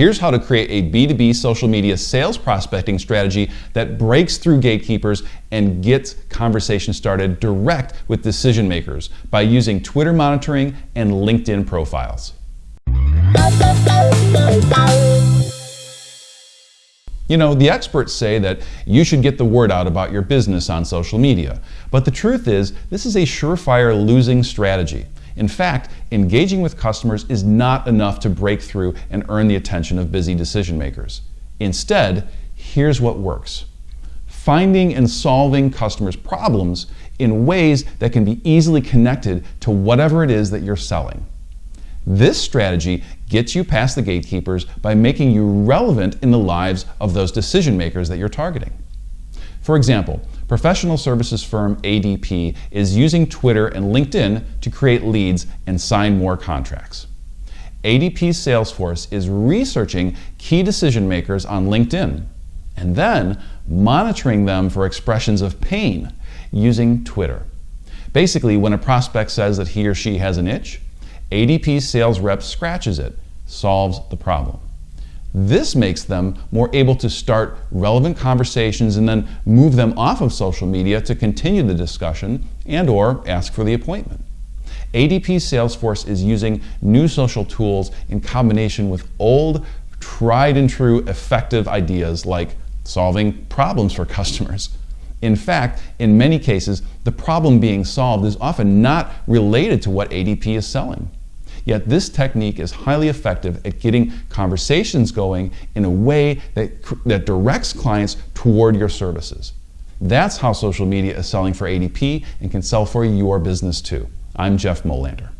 Here's how to create a B2B social media sales prospecting strategy that breaks through gatekeepers and gets conversation started direct with decision makers by using Twitter monitoring and LinkedIn profiles. You know, the experts say that you should get the word out about your business on social media. But the truth is, this is a surefire losing strategy. In fact, engaging with customers is not enough to break through and earn the attention of busy decision makers. Instead, here's what works. Finding and solving customers' problems in ways that can be easily connected to whatever it is that you're selling. This strategy gets you past the gatekeepers by making you relevant in the lives of those decision makers that you're targeting. For example, professional services firm ADP is using Twitter and LinkedIn to create leads and sign more contracts. ADP's Salesforce is researching key decision makers on LinkedIn and then monitoring them for expressions of pain using Twitter. Basically, when a prospect says that he or she has an itch, ADP's sales rep scratches it, solves the problem. This makes them more able to start relevant conversations and then move them off of social media to continue the discussion and or ask for the appointment. ADP Salesforce is using new social tools in combination with old, tried and true effective ideas like solving problems for customers. In fact, in many cases, the problem being solved is often not related to what ADP is selling. Yet this technique is highly effective at getting conversations going in a way that, that directs clients toward your services. That's how social media is selling for ADP and can sell for your business too. I'm Jeff Molander.